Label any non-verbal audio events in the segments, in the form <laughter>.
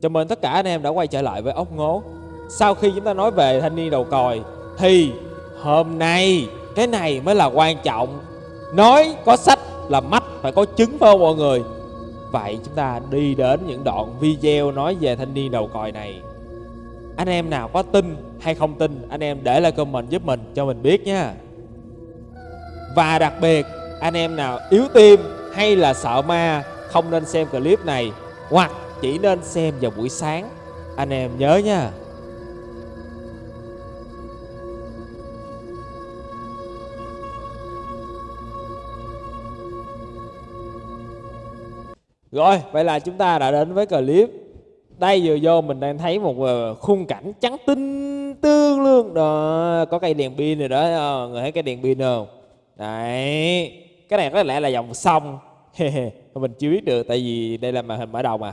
Chào mừng tất cả anh em đã quay trở lại với ốc ngố. Sau khi chúng ta nói về thanh niên đầu còi, Thì hôm nay, cái này mới là quan trọng. Nói có sách là mắt, phải có chứng phải không mọi người? Vậy chúng ta đi đến những đoạn video nói về thanh niên đầu còi này. Anh em nào có tin hay không tin, Anh em để lại comment giúp mình, cho mình biết nha. Và đặc biệt, anh em nào yếu tim hay là sợ ma, Không nên xem clip này, Hoặc chỉ nên xem vào buổi sáng. Anh em nhớ nha. Rồi, vậy là chúng ta đã đến với clip. Đây vừa vô mình đang thấy một ờ, khung cảnh trắng tinh tương luôn Đó, có cây đèn pin rồi đó ờ, Người thấy cái đèn pin không? Đấy Cái này có lẽ là dòng sông. <laughs> Mình chưa biết được tại vì đây là màn hình mở đầu mà.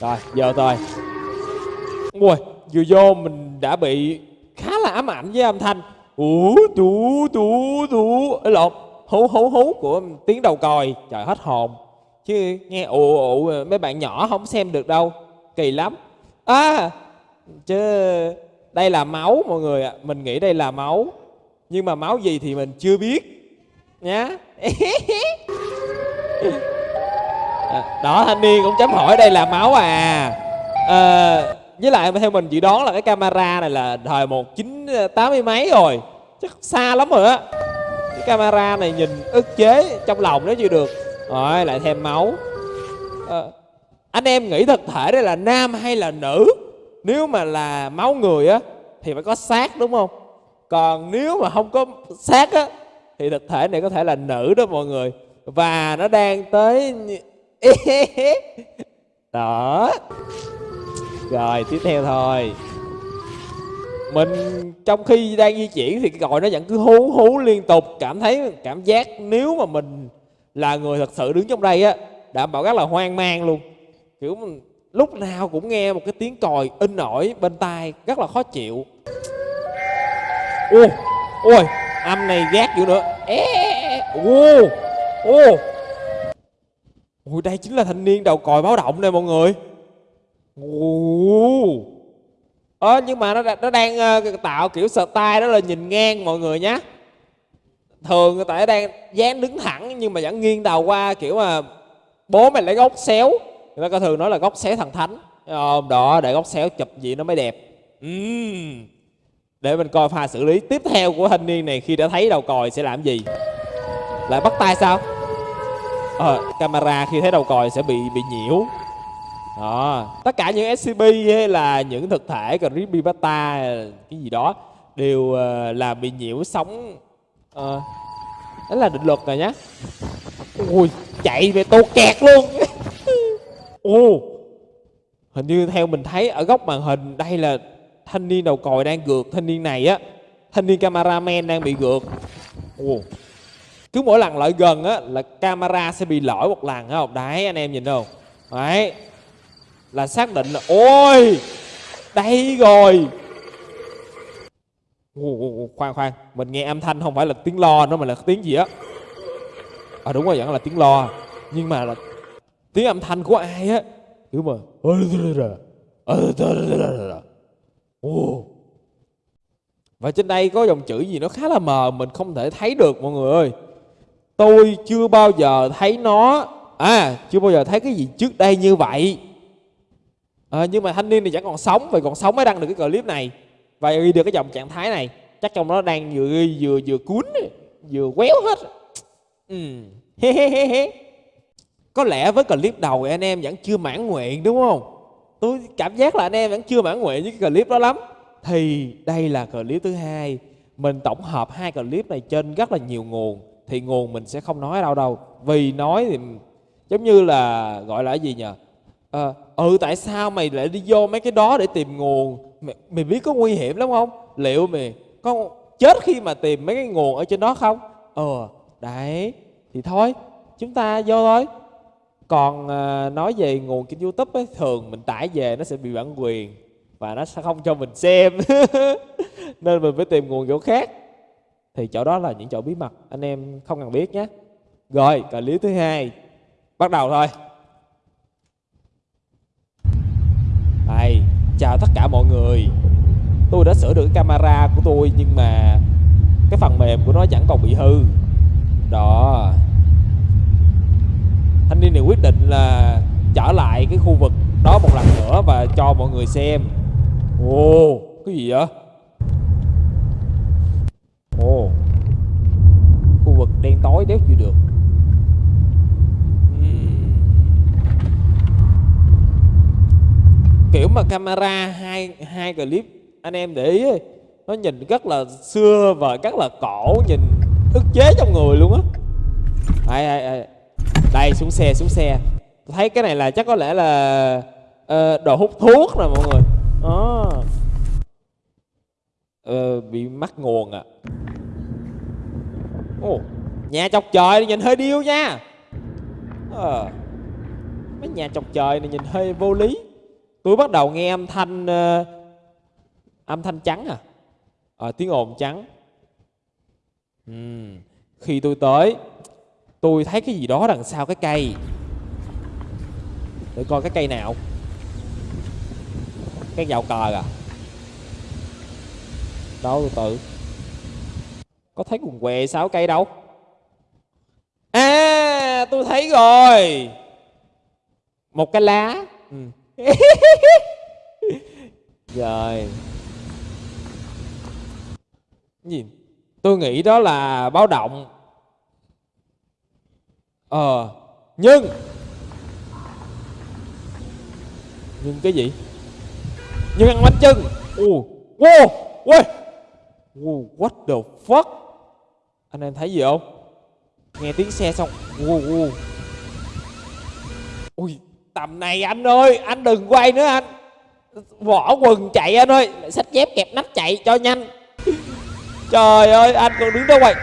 Rồi, giờ thôi. Ui, vừa vô mình đã bị khá là ám ảnh với âm thanh. Ú, tú, tú, tú. Ê lộn, hú, hú, hú của tiếng đầu còi. Trời hết hồn. Chứ nghe ụ ụ mấy bạn nhỏ không xem được đâu. Kỳ lắm. À chứ đây là máu mọi người ạ. Mình nghĩ đây là máu. Nhưng mà máu gì thì mình chưa biết. Nhá. <laughs> đó thanh niên cũng chấm hỏi đây là máu à, à với lại theo mình dự đoán là cái camera này là thời một chín ờ, tám mươi mấy rồi. Chắc xa lắm rồi á. Cái camera này nhìn ức chế trong lòng nó chưa được. Rồi lại thêm máu. À, Anh em nghĩ thực thể đây là nam hay là nữ? Nếu mà là máu người á Thì phải có xác đúng không? Còn nếu mà không có xác á Thì thực thể này có thể là nữ đó mọi người. Và nó đang tới <laughs> Đó. Rồi, tiếp theo thôi. Mình trong khi đang di chuyển thì cái còi nó vẫn cứ hú hú liên tục. Cảm thấy, cảm giác nếu mà mình là người thật sự đứng trong đây á, đảm bảo rất là hoang mang luôn. Kiểu lúc nào cũng nghe một cái tiếng còi in ỏi bên tai, rất là khó chịu. Ôi ôi âm này gác dữ nữa. Ô ô ôi đây chính là thanh niên đầu còi báo động này mọi người. Ồ. Ờ nhưng mà nó nó đang uh, tạo kiểu style đó là nhìn ngang mọi người nhé thường người ta đang dáng đứng thẳng nhưng mà vẫn nghiêng đầu qua kiểu mà bố mày lấy góc xéo. Người ta có thường nói là góc xéo thằng thánh không? Đó để góc xéo chụp gì nó mới đẹp. Uhm. để mình coi pha xử lý tiếp theo của thanh niên này khi đã thấy đầu còi sẽ làm gì. Lại bắt tay sao? À, camera khi thấy đầu còi sẽ bị bị nhiễu. Đó. Tất cả những scp hay là những thực thể creepypasta cái gì đó đều uh, là bị nhiễu sóng uh, đó là định luật rồi nhá. Ui chạy về tô kẹt luôn. <laughs> Ô hình như theo mình thấy ở góc màn hình đây là thanh niên đầu còi đang gượt thanh niên này á thanh niên cameraman đang bị gượt. Ồ cứ mỗi lần lại gần á là camera sẽ bị lỗi một lần không? Đấy anh em nhìn không? Đấy. Là xác định là ôi đây rồi. Ồ, khoan khoan. Mình nghe âm thanh không phải là tiếng lo nữa mà là tiếng gì á? À đúng rồi vẫn là tiếng lo. Nhưng mà là tiếng âm thanh của ai á? Kiểu mà Ồ. và trên đây có dòng chữ gì nó khá là mờ mình không thể thấy được mọi người ơi tôi chưa bao giờ thấy nó. À chưa bao giờ thấy cái gì trước đây như vậy. À, nhưng mà thanh niên này chẳng còn sống vậy còn sống mới đăng được cái clip này. Và ghi được cái dòng trạng thái này. Chắc trong đó đang vừa ghi vừa vừa cuốn vừa quéo hết. Ừ. he he he he có lẽ với clip đầu anh em vẫn chưa mãn nguyện đúng không? Tôi cảm giác là anh em vẫn chưa mãn nguyện với cái clip đó lắm. Thì đây là clip thứ hai. Mình tổng hợp hai clip này trên rất là nhiều nguồn thì nguồn mình sẽ không nói ở đâu đâu. Vì nói thì giống như là gọi là cái gì nhờ? À, ừ tại sao mày lại đi vô mấy cái đó để tìm nguồn? Mày, mày biết có nguy hiểm lắm không? Liệu mày có chết khi mà tìm mấy cái nguồn ở trên đó không? Ờ đấy thì thôi chúng ta vô thôi. Còn à, nói về nguồn trên youtube ấy thường mình tải về nó sẽ bị bản quyền và nó sẽ không cho mình xem. <laughs> Nên mình phải tìm nguồn chỗ khác thì chỗ đó là những chỗ bí mật, anh em không cần biết nhé. Rồi clip thứ hai. Bắt đầu thôi. Chào tất cả mọi người. Tôi đã sửa được cái camera của tôi, Nhưng mà Cái phần mềm của nó chẳng còn bị hư. Đó. Thanh niên này quyết định là Trở lại cái khu vực đó một lần nữa Và cho mọi người xem. Ồ, Cái gì vậy Ồ Khu vực đen tối đéo chịu được. Kiểu mà camera hai hai clip anh em để ý nó nhìn rất là xưa và rất là cổ nhìn ức chế trong người luôn á. Ai ai ai. Đây xuống xe xuống xe. Thấy cái này là chắc có lẽ là uh, đồ hút thuốc nè mọi người. Đó uh, bị mắc nguồn à ồ nhà chọc trời nhìn hơi điêu nha. Ờ. Mấy nhà chọc trời này nhìn hơi vô lý. Tôi bắt đầu nghe âm thanh uh, âm thanh trắng à, à tiếng ồn trắng. Uhm. khi tôi tới tôi thấy cái gì đó đằng sau cái cây. Để coi cái cây nào. Cái dạo cờ à? Đâu từ từ. Có thấy quần què sáu cây đâu? À tôi thấy rồi. Một cái lá. Ừ. <laughs> rồi. Gì? Tôi nghĩ đó là báo động. Ờ nhưng. Nhưng cái gì? Nhưng ăn bánh chưng. Ồ wow ui wow, what the fuck? Anh em thấy gì không? Nghe tiếng xe xong wow, wow. ui tầm này anh ơi anh đừng quay nữa anh. Vỏ quần chạy anh ơi xách dép kẹp nách chạy cho nhanh. <laughs> Trời ơi anh còn đứng đó quay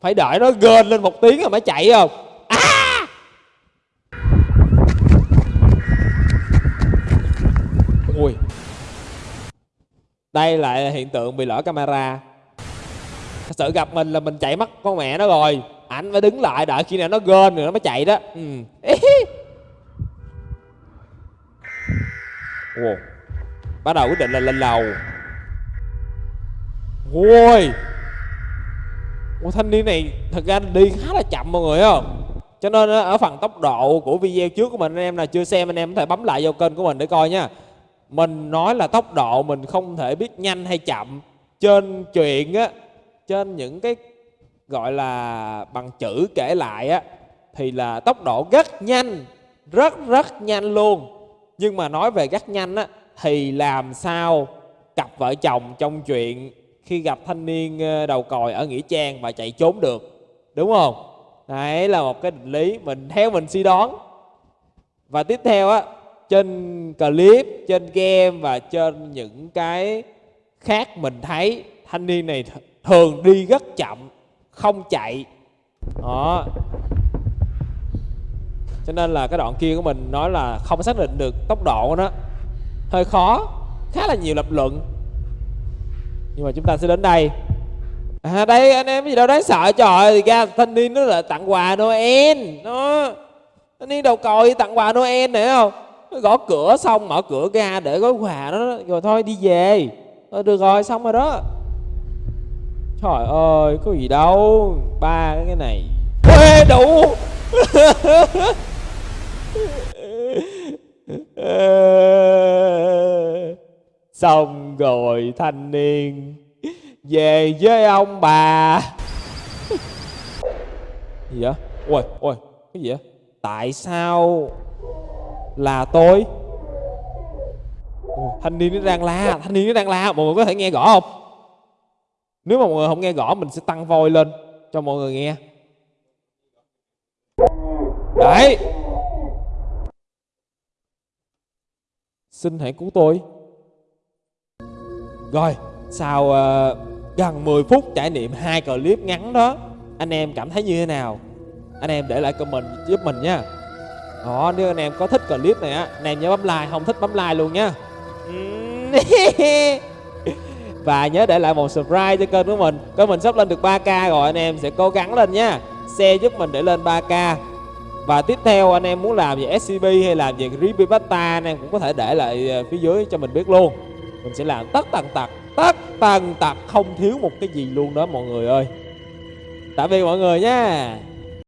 phải đợi nó gên lên một tiếng rồi mới chạy không? À! ui. Đây lại là hiện tượng bị lỡ camera. Thật sự gặp mình là mình chạy mất con mẹ nó rồi anh phải đứng lại đợi khi nào nó gên rồi nó mới chạy đó. Ừ. wow. bắt đầu quyết định là lên lầu. Ôi. Wow, thanh niên này thật ra đi khá là chậm mọi người không cho nên ở phần tốc độ của video trước của mình anh em là chưa xem anh em có thể bấm lại vào kênh của mình để coi nha. Mình nói là tốc độ mình không thể biết nhanh hay chậm. Trên chuyện á trên những cái gọi là bằng chữ kể lại á, thì là tốc độ rất nhanh, rất rất nhanh luôn. Nhưng mà nói về rất nhanh á, thì làm sao cặp vợ chồng trong chuyện khi gặp thanh niên ờ, đầu còi ở nghĩa trang và chạy trốn được, đúng không? Đấy là một cái định lý mình, theo mình suy đoán. Và tiếp theo á, trên clip, trên game và trên những cái khác mình thấy, thanh niên này thường đi rất chậm không chạy. Đó. Cho nên là cái đoạn kia của mình nói là không xác định được tốc độ của nó. Hơi khó, khá là nhiều lập luận. Nhưng mà chúng ta sẽ đến đây. À đây, anh em gì đâu đáng sợ. Trời thì ra thanh niên nó là tặng quà noel. Nó thanh niên đầu còi tặng quà noel nữa không? Nó gõ cửa xong, mở cửa ra để gói quà đó. Rồi thôi, đi về. Thôi, được rồi, xong rồi đó trời ơi có gì đâu ba cái này Ê, đủ <laughs> Xong rồi thanh niên Về với ông bà Gì vậy? Ôi, ôi, cái gì vậy? Tại sao là tôi? Ôi, thanh niên nó đang la, thanh niên nó đang la Mọi người có thể nghe rõ không? Nếu mà mọi người không nghe rõ Mình sẽ tăng voi lên cho mọi người nghe. Đấy. Xin hãy cứu tôi. Rồi Sau uh, gần 10 phút trải nghiệm hai clip ngắn đó Anh em cảm thấy như thế nào? Anh em để lại comment giúp mình nha. Đó nếu anh em có thích clip này á Anh em nhớ bấm like Không thích bấm like luôn nha. <laughs> Và nhớ để lại một subscribe cho kênh của mình. Kênh mình sắp lên được 3k rồi, Anh em sẽ cố gắng lên nha. Share giúp mình để lên 3k và tiếp theo, anh em muốn làm về SCP hay làm về Creepypasta anh em cũng có thể để lại ờ, phía dưới cho mình biết luôn. Mình sẽ làm tất tần tật, tất tần tật, không thiếu một cái gì luôn đó, mọi người ơi. Tạm biệt mọi người nha.